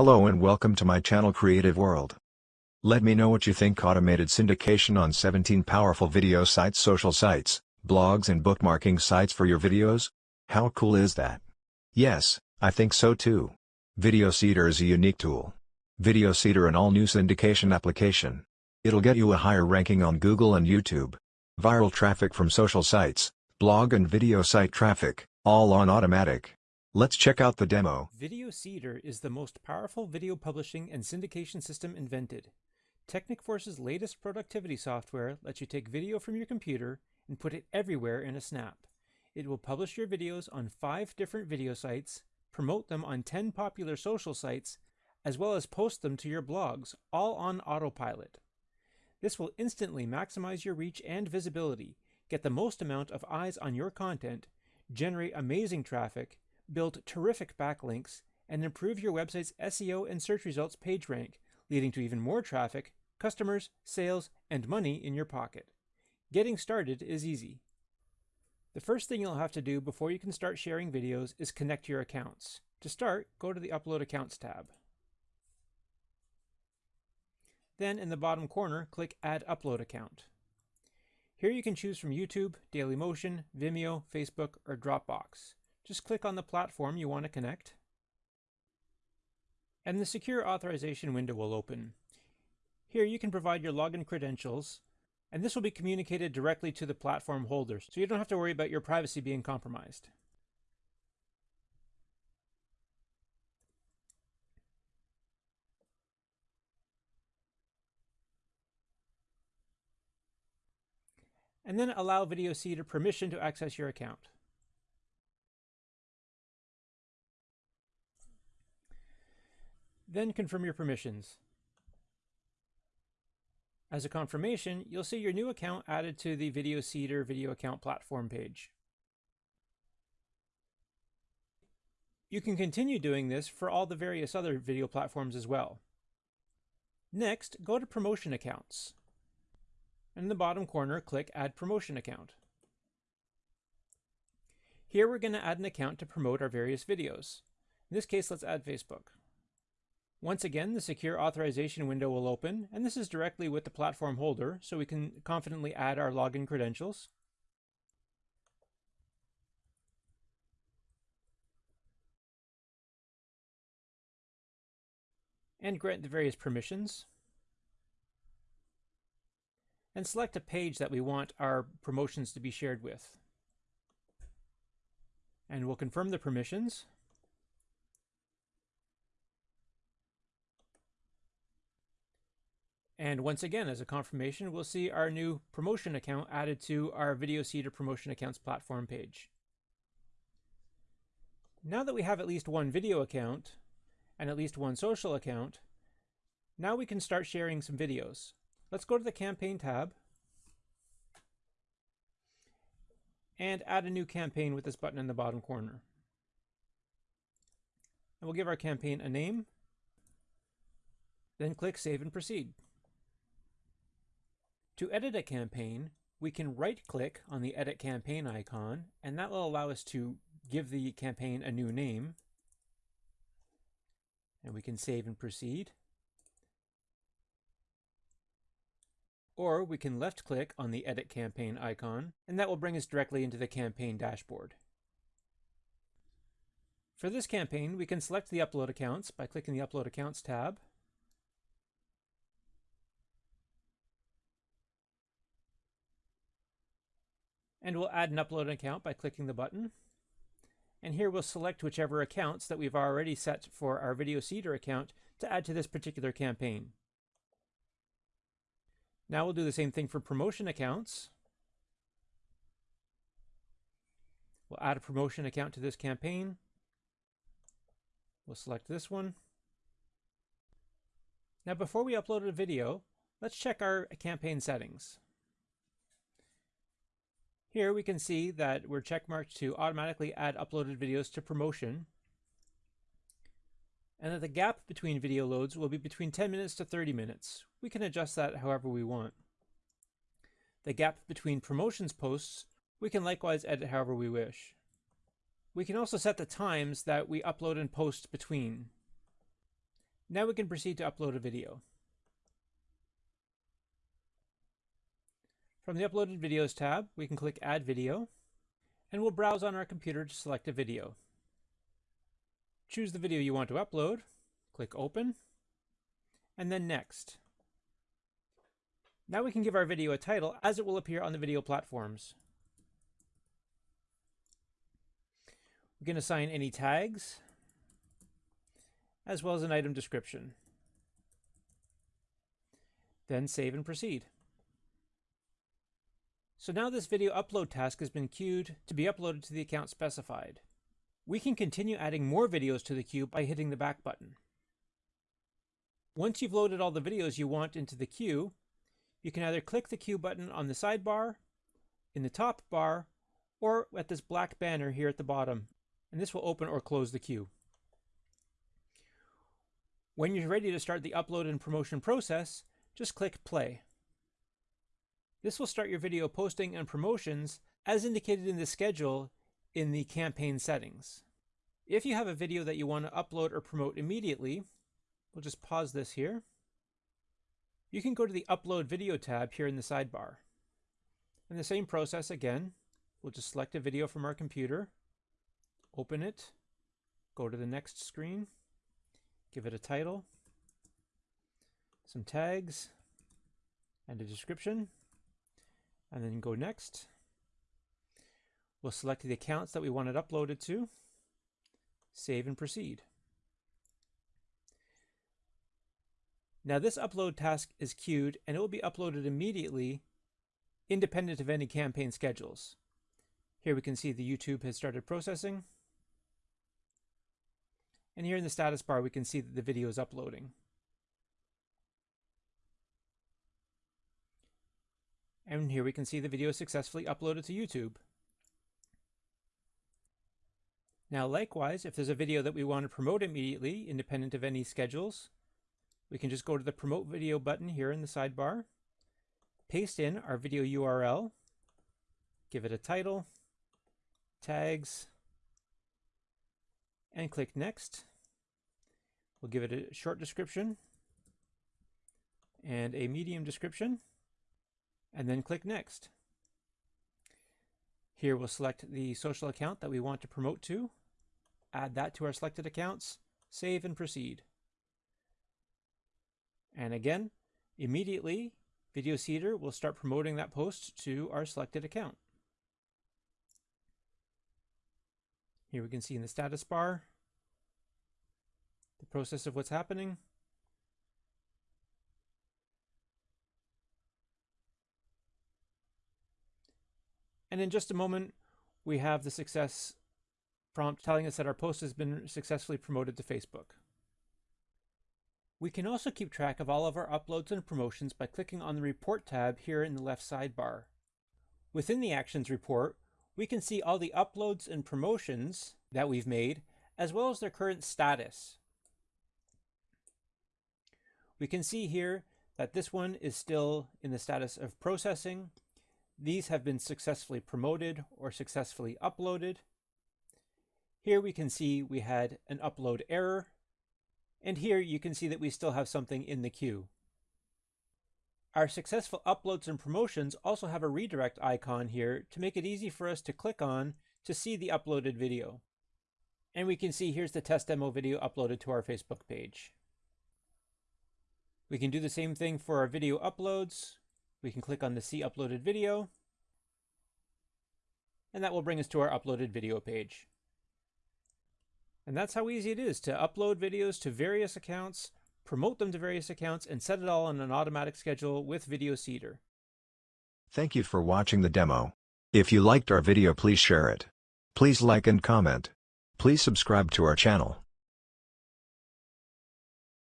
Hello and welcome to my channel Creative World. Let me know what you think automated syndication on 17 powerful video sites social sites, blogs and bookmarking sites for your videos? How cool is that? Yes, I think so too. Video Seeder is a unique tool. Video Seeder an all-new syndication application. It'll get you a higher ranking on Google and YouTube. Viral traffic from social sites, blog and video site traffic, all on automatic. Let's check out the demo. Video Seeder is the most powerful video publishing and syndication system invented. Technicforce's latest productivity software lets you take video from your computer and put it everywhere in a snap. It will publish your videos on five different video sites, promote them on 10 popular social sites, as well as post them to your blogs, all on autopilot. This will instantly maximize your reach and visibility, get the most amount of eyes on your content, generate amazing traffic, build terrific backlinks, and improve your website's SEO and search results page rank, leading to even more traffic, customers, sales, and money in your pocket. Getting started is easy. The first thing you'll have to do before you can start sharing videos is connect your accounts. To start, go to the Upload Accounts tab. Then in the bottom corner, click Add Upload Account. Here you can choose from YouTube, Dailymotion, Vimeo, Facebook, or Dropbox. Just click on the platform you want to connect. And the secure authorization window will open. Here you can provide your login credentials, and this will be communicated directly to the platform holders, so you don't have to worry about your privacy being compromised. And then allow Video Seeder permission to access your account. Then confirm your permissions. As a confirmation, you'll see your new account added to the Video Seeder video account platform page. You can continue doing this for all the various other video platforms as well. Next, go to Promotion Accounts. In the bottom corner, click Add Promotion Account. Here we're going to add an account to promote our various videos. In this case, let's add Facebook. Once again, the secure authorization window will open, and this is directly with the platform holder, so we can confidently add our login credentials. And grant the various permissions. And select a page that we want our promotions to be shared with. And we'll confirm the permissions. And once again, as a confirmation, we'll see our new promotion account added to our Video Seeder Promotion Accounts platform page. Now that we have at least one video account and at least one social account, now we can start sharing some videos. Let's go to the Campaign tab and add a new campaign with this button in the bottom corner. And we'll give our campaign a name, then click Save and Proceed. To edit a campaign, we can right-click on the Edit Campaign icon, and that will allow us to give the campaign a new name. And we can save and proceed. Or we can left-click on the Edit Campaign icon, and that will bring us directly into the campaign dashboard. For this campaign, we can select the Upload Accounts by clicking the Upload Accounts tab, And we'll add an upload account by clicking the button. And here we'll select whichever accounts that we've already set for our Video Seeder account to add to this particular campaign. Now we'll do the same thing for promotion accounts. We'll add a promotion account to this campaign. We'll select this one. Now before we upload a video, let's check our campaign settings. Here we can see that we're checkmarked to automatically add uploaded videos to promotion and that the gap between video loads will be between 10 minutes to 30 minutes. We can adjust that however we want. The gap between promotions posts we can likewise edit however we wish. We can also set the times that we upload and post between. Now we can proceed to upload a video. From the Uploaded Videos tab, we can click Add Video, and we'll browse on our computer to select a video. Choose the video you want to upload, click Open, and then Next. Now we can give our video a title as it will appear on the video platforms. We can assign any tags, as well as an item description. Then save and proceed. So now this video upload task has been queued to be uploaded to the account specified. We can continue adding more videos to the queue by hitting the back button. Once you've loaded all the videos you want into the queue, you can either click the queue button on the sidebar, in the top bar, or at this black banner here at the bottom, and this will open or close the queue. When you're ready to start the upload and promotion process, just click play. This will start your video posting and promotions as indicated in the schedule in the campaign settings. If you have a video that you want to upload or promote immediately, we'll just pause this here. You can go to the Upload Video tab here in the sidebar. In the same process again, we'll just select a video from our computer, open it, go to the next screen, give it a title, some tags, and a description and then go next. We'll select the accounts that we want it uploaded to, save and proceed. Now this upload task is queued and it will be uploaded immediately independent of any campaign schedules. Here we can see the YouTube has started processing. And here in the status bar we can see that the video is uploading. And here we can see the video successfully uploaded to YouTube. Now likewise, if there's a video that we want to promote immediately, independent of any schedules, we can just go to the Promote Video button here in the sidebar, paste in our video URL, give it a title, tags, and click Next. We'll give it a short description and a medium description and then click Next. Here we'll select the social account that we want to promote to, add that to our selected accounts, save and proceed. And again, immediately, Video Seeder will start promoting that post to our selected account. Here we can see in the status bar the process of what's happening. And in just a moment, we have the success prompt telling us that our post has been successfully promoted to Facebook. We can also keep track of all of our uploads and promotions by clicking on the Report tab here in the left sidebar. Within the Actions report, we can see all the uploads and promotions that we've made, as well as their current status. We can see here that this one is still in the status of processing, these have been successfully promoted or successfully uploaded. Here we can see we had an upload error. And here you can see that we still have something in the queue. Our successful uploads and promotions also have a redirect icon here to make it easy for us to click on to see the uploaded video. And we can see here's the test demo video uploaded to our Facebook page. We can do the same thing for our video uploads. We can click on the See Uploaded Video, and that will bring us to our uploaded video page. And that's how easy it is to upload videos to various accounts, promote them to various accounts, and set it all on an automatic schedule with Video Seeder. Thank you for watching the demo. If you liked our video please share it. Please like and comment. Please subscribe to our channel.